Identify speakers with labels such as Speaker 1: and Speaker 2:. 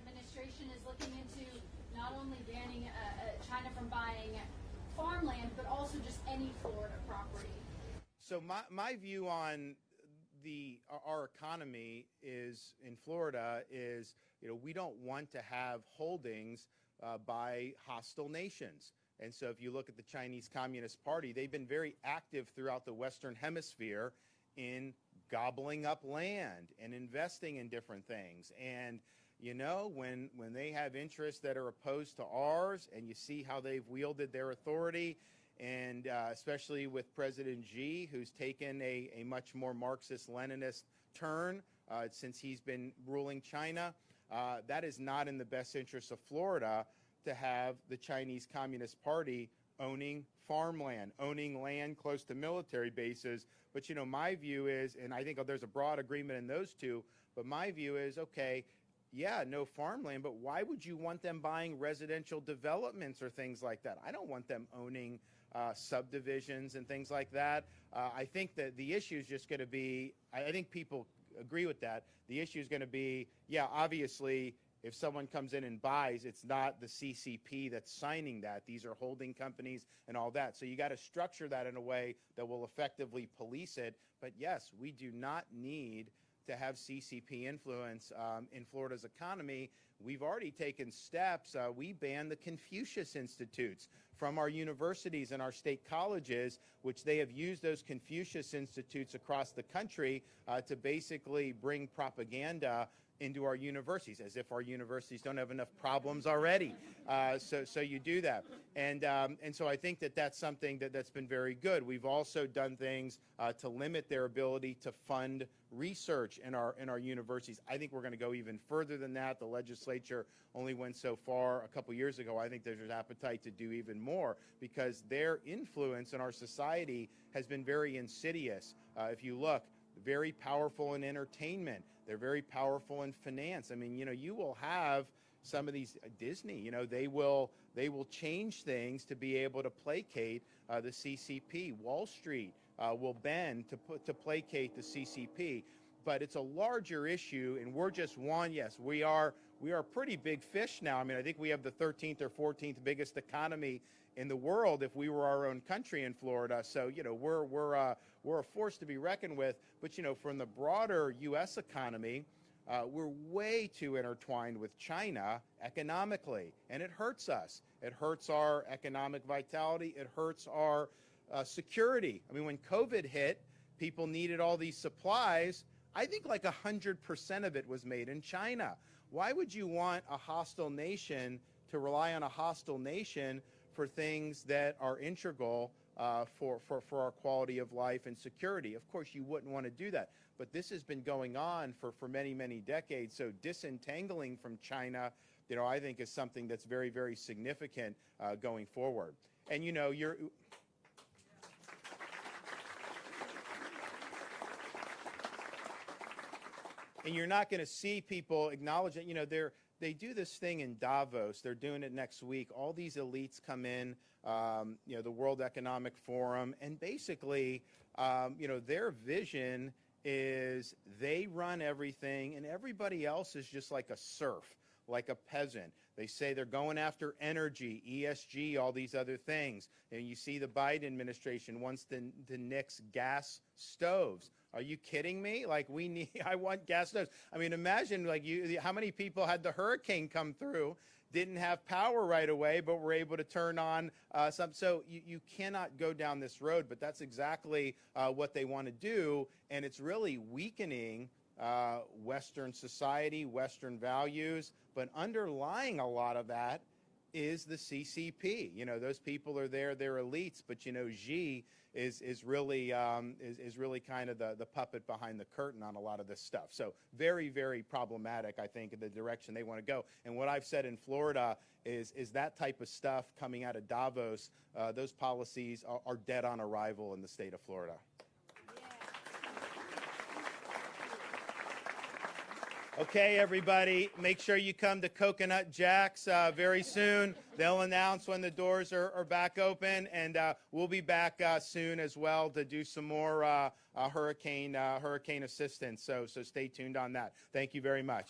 Speaker 1: administration is looking into not only banning uh, uh, China from buying farmland, but also just any Florida property.
Speaker 2: So my, my view on the our economy is in Florida is you know we don't want to have holdings uh, by hostile nations. And so if you look at the Chinese Communist Party, they've been very active throughout the Western Hemisphere in gobbling up land and investing in different things. And you know, when when they have interests that are opposed to ours, and you see how they've wielded their authority, and uh, especially with President Xi, who's taken a, a much more Marxist-Leninist turn uh, since he's been ruling China, uh, that is not in the best interest of Florida to have the Chinese Communist Party owning farmland, owning land close to military bases. But, you know, my view is, and I think there's a broad agreement in those two, but my view is, okay, yeah, no farmland, but why would you want them buying residential developments or things like that? I don't want them owning uh, subdivisions and things like that. Uh, I think that the issue is just going to be, I think people agree with that. The issue is going to be, yeah, obviously, if someone comes in and buys, it's not the CCP that's signing that. These are holding companies and all that. So you got to structure that in a way that will effectively police it. But yes, we do not need to have CCP influence um, in Florida's economy. We've already taken steps. Uh, we banned the Confucius Institutes from our universities and our state colleges, which they have used those Confucius Institutes across the country uh, to basically bring propaganda into our universities, as if our universities don't have enough problems already. Uh, so, so you do that, and um, and so I think that that's something that that's been very good. We've also done things uh, to limit their ability to fund research in our in our universities. I think we're going to go even further than that. The legislature only went so far a couple years ago. I think there's an appetite to do even more because their influence in our society has been very insidious. Uh, if you look very powerful in entertainment. They're very powerful in finance. I mean, you know, you will have some of these uh, Disney, you know, they will they will change things to be able to placate uh, the CCP. Wall Street uh, will bend to put to placate the CCP. But it's a larger issue, and we're just one. Yes, we are we are pretty big fish now. I mean, I think we have the 13th or 14th biggest economy in the world if we were our own country in Florida. So, you know, we're, we're, uh, we're a force to be reckoned with. But, you know, from the broader U.S. economy, uh, we're way too intertwined with China economically, and it hurts us. It hurts our economic vitality. It hurts our uh, security. I mean, when COVID hit, people needed all these supplies. I think like 100% of it was made in China. Why would you want a hostile nation to rely on a hostile nation for things that are integral uh, for, for, for our quality of life and security. Of course, you wouldn't want to do that. But this has been going on for, for many, many decades. So disentangling from China, you know, I think is something that's very, very significant uh, going forward. And, you know, you're... And you're not going to see people acknowledging, you know, they're, they do this thing in Davos. They're doing it next week. All these elites come in, um, you know, the World Economic Forum, and basically, um, you know, their vision is they run everything, and everybody else is just like a serf, like a peasant. They say they're going after energy, ESG, all these other things. And you see the Biden administration wants to, to nix gas stoves. Are you kidding me? Like we need, I want gas stoves. I mean, imagine like you, how many people had the hurricane come through, didn't have power right away, but were able to turn on uh, some. So you, you cannot go down this road, but that's exactly uh, what they want to do. And it's really weakening uh, Western society, Western values, but underlying a lot of that is the CCP. You know, those people are there, they're elites, but you know, Xi is, is really, um, is, is really kind of the, the puppet behind the curtain on a lot of this stuff. So very, very problematic, I think, in the direction they want to go. And what I've said in Florida is, is that type of stuff coming out of Davos, uh, those policies are, are dead on arrival in the state of Florida. Okay, everybody, make sure you come to Coconut Jack's uh, very soon. They'll announce when the doors are, are back open, and uh, we'll be back uh, soon as well to do some more uh, uh, hurricane uh, hurricane assistance. So, so stay tuned on that. Thank you very much.